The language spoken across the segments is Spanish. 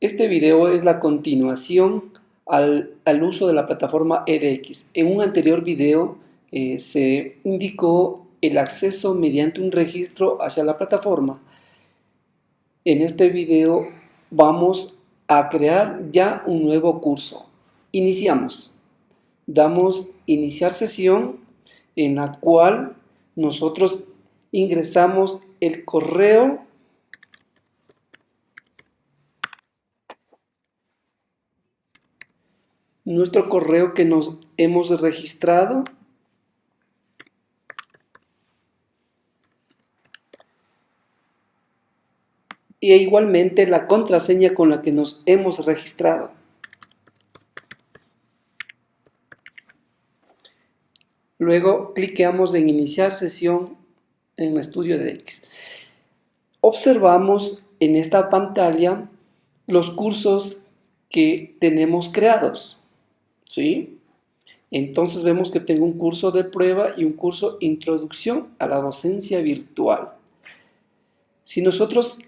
Este video es la continuación al, uso de la plataforma edX. En un anterior video eh, se indicó el acceso mediante un registro hacia la plataforma. En este video vamos a crear ya un nuevo curso. Iniciamos. Damos iniciar sesión en la cual nosotros ingresamos el correo nuestro correo que nos hemos registrado y igualmente la contraseña con la que nos hemos registrado. Luego cliqueamos en iniciar sesión en Estudio de X. Observamos en esta pantalla los cursos que tenemos creados. ¿Sí? Entonces vemos que tengo un curso de prueba y un curso Introducción a la Docencia Virtual. Si nosotros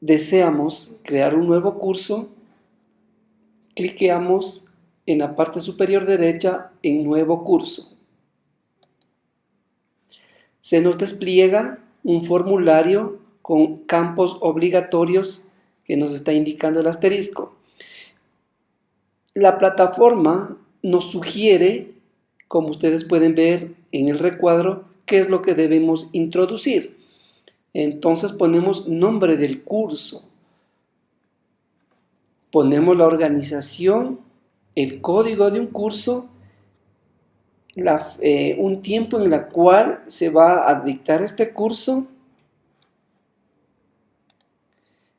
deseamos crear un nuevo curso, cliqueamos en la parte superior derecha en Nuevo Curso. Se nos despliega un formulario con campos obligatorios que nos está indicando el asterisco. La plataforma nos sugiere, como ustedes pueden ver en el recuadro, qué es lo que debemos introducir. Entonces ponemos nombre del curso, ponemos la organización, el código de un curso, eh, un tiempo en el cual se va a dictar este curso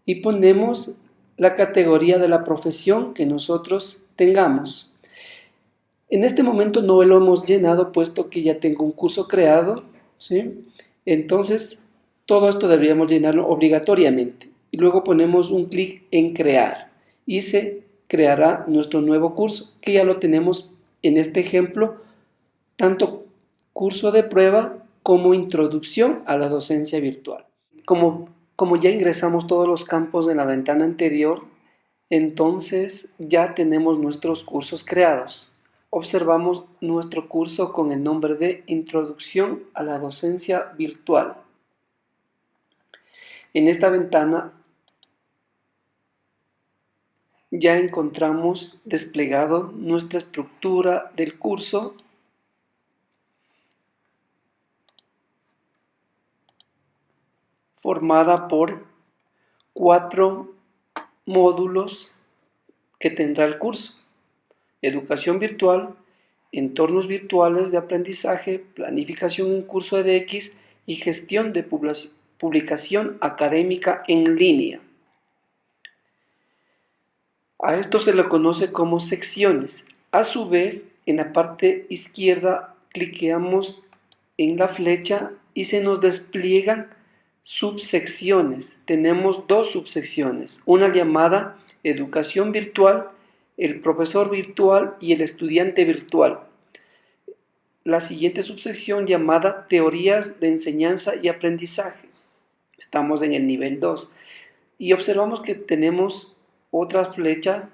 y ponemos la categoría de la profesión que nosotros tengamos. En este momento no lo hemos llenado puesto que ya tengo un curso creado, ¿sí? Entonces, todo esto deberíamos llenarlo obligatoriamente. Y luego ponemos un clic en crear y se creará nuestro nuevo curso, que ya lo tenemos en este ejemplo, tanto curso de prueba como introducción a la docencia virtual. Como, como ya ingresamos todos los campos en la ventana anterior, entonces ya tenemos nuestros cursos creados observamos nuestro curso con el nombre de Introducción a la Docencia Virtual. En esta ventana ya encontramos desplegado nuestra estructura del curso formada por cuatro módulos que tendrá el curso educación virtual, entornos virtuales de aprendizaje, planificación en curso EDX y gestión de publicación académica en línea. A esto se le conoce como secciones. A su vez, en la parte izquierda cliqueamos en la flecha y se nos despliegan subsecciones. Tenemos dos subsecciones, una llamada educación virtual el profesor virtual y el estudiante virtual. La siguiente subsección llamada Teorías de Enseñanza y Aprendizaje. Estamos en el nivel 2 y observamos que tenemos otra flecha,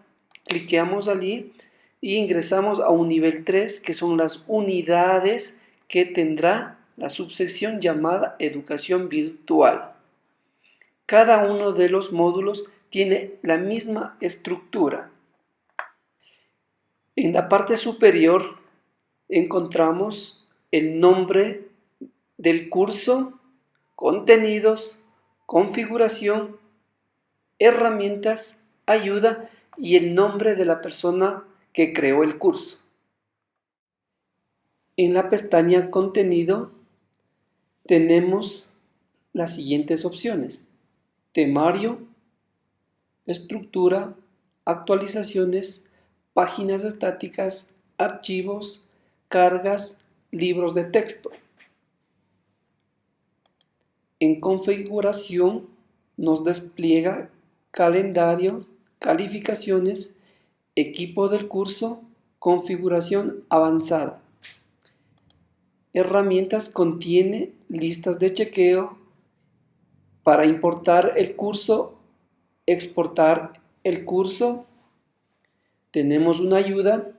cliqueamos allí y ingresamos a un nivel 3 que son las unidades que tendrá la subsección llamada Educación Virtual. Cada uno de los módulos tiene la misma estructura. En la parte superior encontramos el nombre del curso, contenidos, configuración, herramientas, ayuda y el nombre de la persona que creó el curso. En la pestaña Contenido tenemos las siguientes opciones. Temario, estructura, actualizaciones, páginas estáticas, archivos, cargas, libros de texto. En configuración nos despliega calendario, calificaciones, equipo del curso, configuración avanzada. Herramientas contiene listas de chequeo para importar el curso, exportar el curso, tenemos una ayuda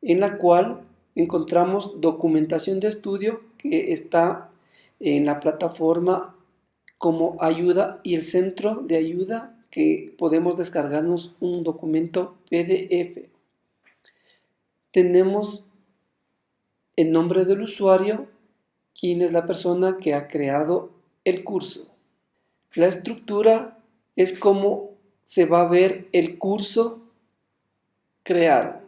en la cual encontramos documentación de estudio que está en la plataforma como ayuda y el centro de ayuda que podemos descargarnos un documento PDF. Tenemos el nombre del usuario, quién es la persona que ha creado el curso. La estructura es como se va a ver el curso creado.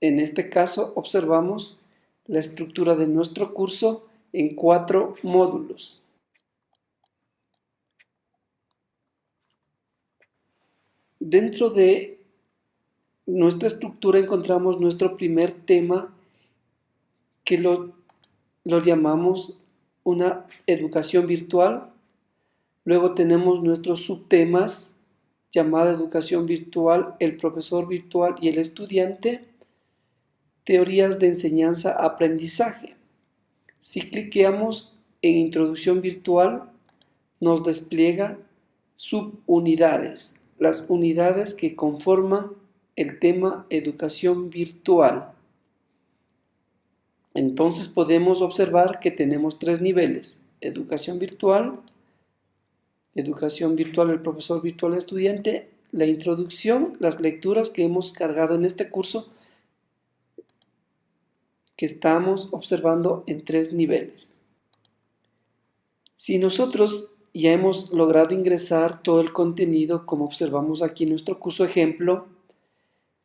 En este caso observamos la estructura de nuestro curso en cuatro módulos. Dentro de nuestra estructura encontramos nuestro primer tema que lo, lo llamamos una educación virtual. Luego tenemos nuestros subtemas llamada educación virtual, el profesor virtual y el estudiante. Teorías de enseñanza-aprendizaje. Si cliqueamos en introducción virtual, nos despliega subunidades las unidades que conforman el tema educación virtual. Entonces podemos observar que tenemos tres niveles, educación virtual, educación virtual el profesor virtual estudiante, la introducción, las lecturas que hemos cargado en este curso que estamos observando en tres niveles. Si nosotros ya hemos logrado ingresar todo el contenido como observamos aquí en nuestro curso ejemplo,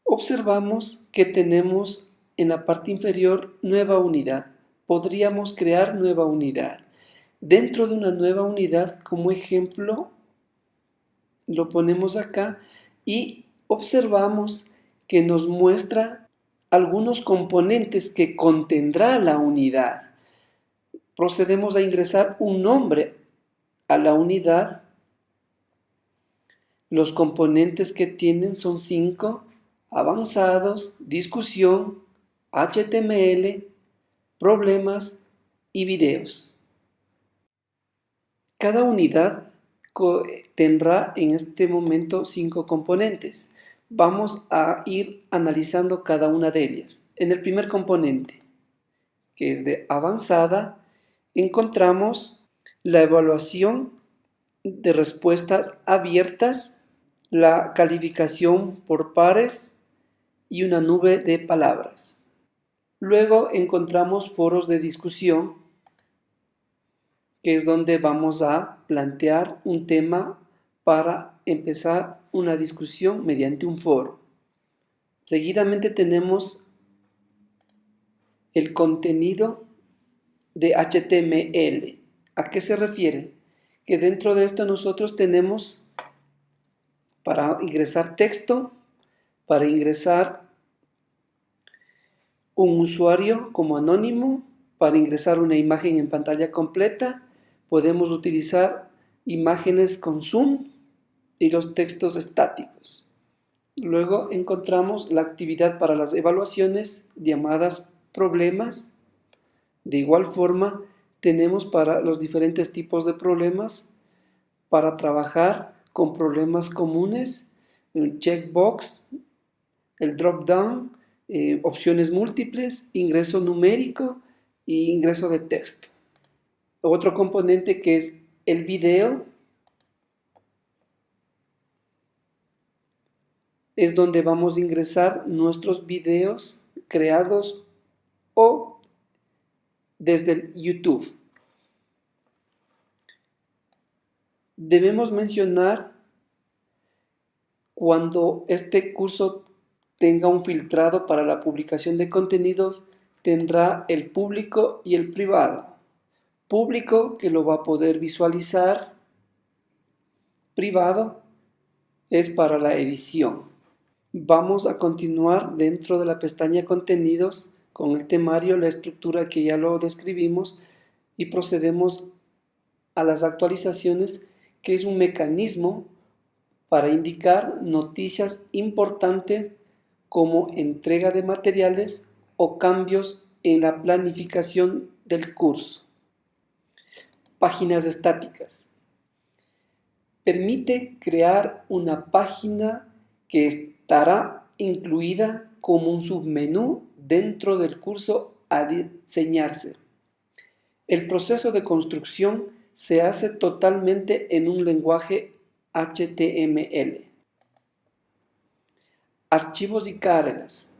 observamos que tenemos en la parte inferior nueva unidad. Podríamos crear nueva unidad. Dentro de una nueva unidad, como ejemplo, lo ponemos acá y observamos que nos muestra algunos componentes que contendrá la unidad. Procedemos a ingresar un nombre a la unidad, los componentes que tienen son cinco, avanzados, discusión, HTML, problemas y videos. Cada unidad tendrá en este momento cinco componentes. Vamos a ir analizando cada una de ellas. En el primer componente, que es de avanzada, encontramos la evaluación de respuestas abiertas, la calificación por pares y una nube de palabras. Luego encontramos foros de discusión, que es donde vamos a plantear un tema para empezar una discusión mediante un foro. Seguidamente tenemos el contenido de HTML. ¿A qué se refiere? Que dentro de esto nosotros tenemos para ingresar texto, para ingresar un usuario como anónimo, para ingresar una imagen en pantalla completa, podemos utilizar imágenes con zoom y los textos estáticos. Luego encontramos la actividad para las evaluaciones llamadas problemas. De igual forma, tenemos para los diferentes tipos de problemas, para trabajar con problemas comunes, un checkbox, el drop down, eh, opciones múltiples, ingreso numérico e ingreso de texto. Otro componente que es el video, es donde vamos a ingresar nuestros videos creados o desde YouTube. Debemos mencionar cuando este curso tenga un filtrado para la publicación de contenidos, tendrá el público y el privado. Público que lo va a poder visualizar, privado es para la edición. Vamos a continuar dentro de la pestaña contenidos con el temario, la estructura que ya lo describimos y procedemos a las actualizaciones que es un mecanismo para indicar noticias importantes como entrega de materiales o cambios en la planificación del curso. Páginas estáticas. permite crear una página que estará incluida como un submenú dentro del curso a diseñarse. El proceso de construcción se hace totalmente en un lenguaje HTML. Archivos y cargas.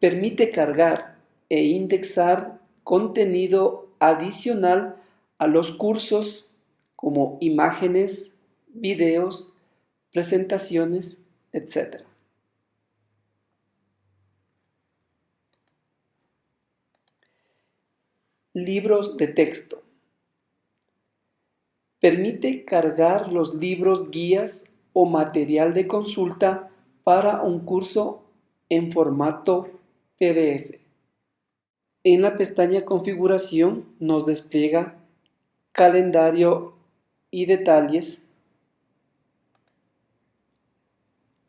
Permite cargar e indexar contenido adicional a los cursos como imágenes, videos, presentaciones, etc. Libros de texto. Permite cargar los libros, guías o material de consulta para un curso en formato PDF. En la pestaña Configuración nos despliega Calendario y Detalles,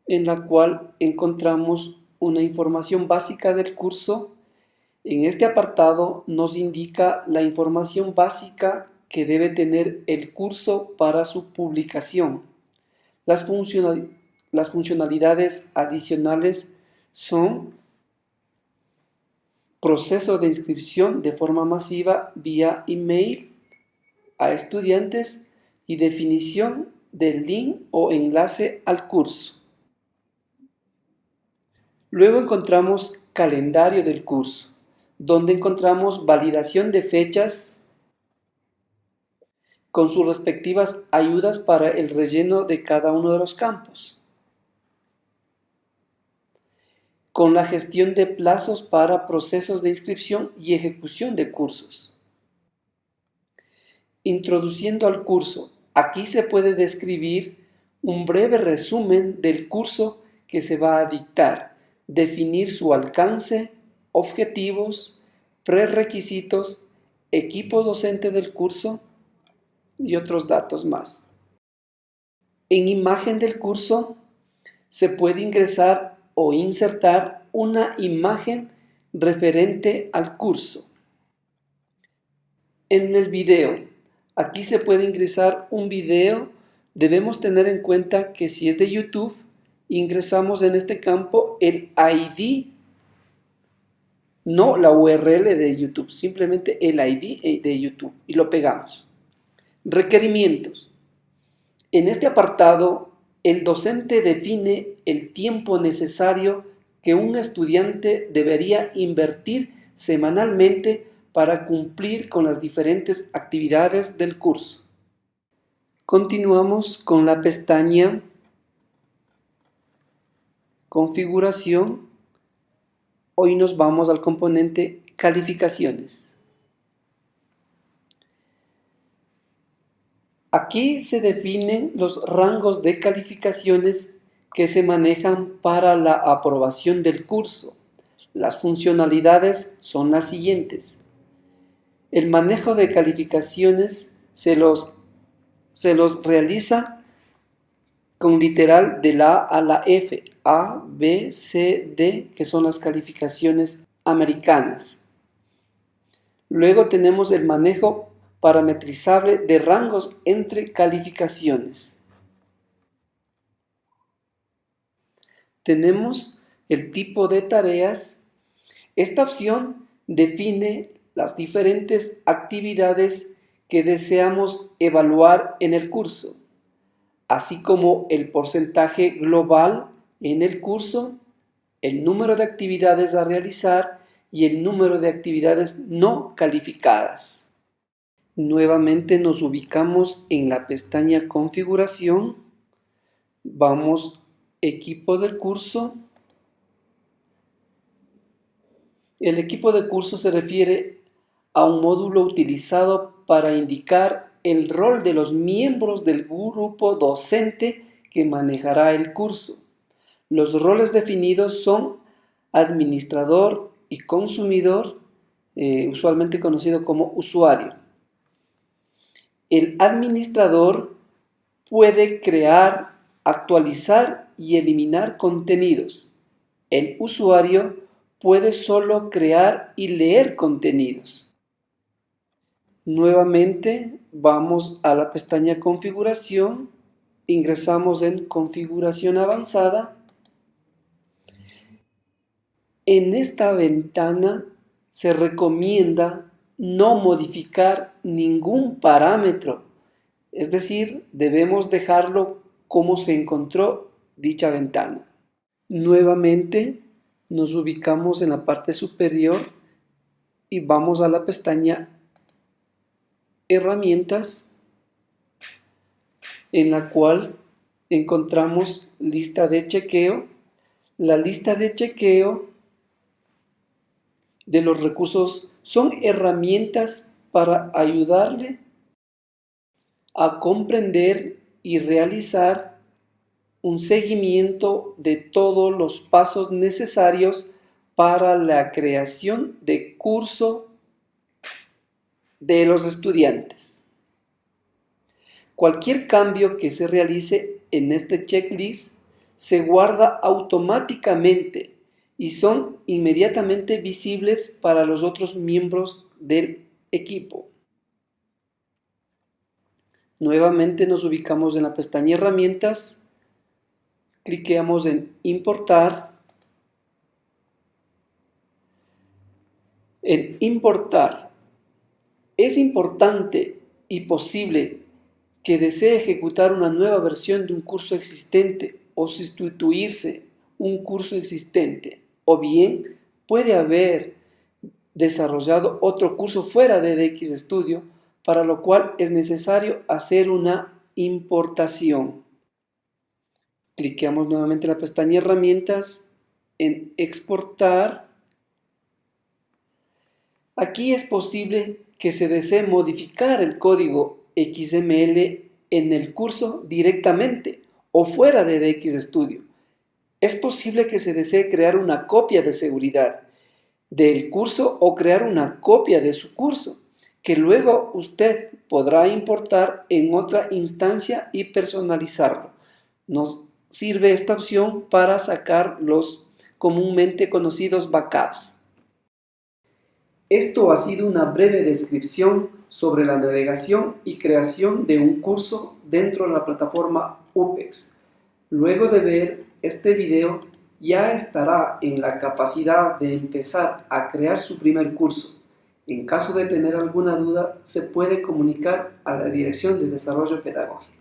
en la cual encontramos una información básica del curso. En este apartado nos indica la información básica que debe tener el curso para su publicación. Las, funcionalidades adicionales son proceso de inscripción de forma masiva vía email a estudiantes y definición del link o enlace al curso. Luego encontramos calendario del curso, donde encontramos validación de fechas con sus respectivas ayudas para el relleno de cada uno de los campos. Con la gestión de plazos para procesos de inscripción y ejecución de cursos. Introduciendo al curso. Aquí se puede describir un breve resumen del curso que se va a dictar, definir su alcance, objetivos, prerequisitos, equipo docente del curso, y otros datos más. En imagen del curso se puede ingresar o insertar una imagen referente al curso. En el video, aquí se puede ingresar un video. Debemos tener en cuenta que si es de YouTube, ingresamos en este campo el ID, no la URL de YouTube, simplemente el ID de YouTube y lo pegamos. Requerimientos. En este apartado, el docente define el tiempo necesario que un estudiante debería invertir semanalmente para cumplir con las diferentes actividades del curso. Continuamos con la pestaña Configuración. Hoy nos vamos al componente Calificaciones. Aquí se definen los rangos de calificaciones que se manejan para la aprobación del curso. Las funcionalidades son las siguientes. El manejo de calificaciones se los, se los realiza con literal de la A a la F, A, B, C, D, que son las calificaciones americanas. Luego tenemos el manejo parametrizable de rangos entre calificaciones. Tenemos el tipo de tareas. Esta opción define las diferentes actividades que deseamos evaluar en el curso, así como el porcentaje global en el curso, el número de actividades a realizar y el número de actividades no calificadas. Nuevamente nos ubicamos en la pestaña configuración, vamos equipo del curso. El equipo de curso se refiere a un módulo utilizado para indicar el rol de los miembros del grupo docente que manejará el curso. Los roles definidos son administrador y consumidor, eh, usualmente conocido como usuario el administrador puede crear, actualizar y eliminar contenidos. El usuario puede solo crear y leer contenidos. Nuevamente vamos a la pestaña configuración, ingresamos en configuración avanzada. En esta ventana se recomienda no modificar ningún parámetro, es decir, debemos dejarlo como se encontró dicha ventana. Nuevamente nos ubicamos en la parte superior y vamos a la pestaña herramientas en la cual encontramos lista de chequeo. La lista de chequeo de los recursos son herramientas para ayudarle a comprender y realizar un seguimiento de todos los pasos necesarios para la creación de curso de los estudiantes. Cualquier cambio que se realice en este checklist se guarda automáticamente y son inmediatamente visibles para los otros miembros del equipo. Nuevamente nos ubicamos en la pestaña herramientas, cliqueamos en importar, en importar es importante y posible que desee ejecutar una nueva versión de un curso existente o sustituirse un curso existente, o bien puede haber desarrollado otro curso fuera de DX Studio, para lo cual es necesario hacer una importación. Cliqueamos nuevamente en la pestaña Herramientas, en Exportar. Aquí es posible que se desee modificar el código XML en el curso directamente o fuera de DX Studio. Es posible que se desee crear una copia de seguridad del curso o crear una copia de su curso que luego usted podrá importar en otra instancia y personalizarlo. Nos sirve esta opción para sacar los comúnmente conocidos backups. Esto ha sido una breve descripción sobre la navegación y creación de un curso dentro de la plataforma UPEX. Luego de ver este video, ya estará en la capacidad de empezar a crear su primer curso. En caso de tener alguna duda, se puede comunicar a la Dirección de Desarrollo Pedagógico.